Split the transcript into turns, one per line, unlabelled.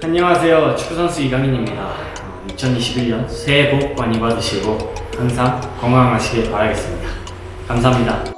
안녕하세요. 축구선수 이강인입니다. 2021년 새해 복 많이 받으시고 항상 건강하시길 바라겠습니다. 감사합니다.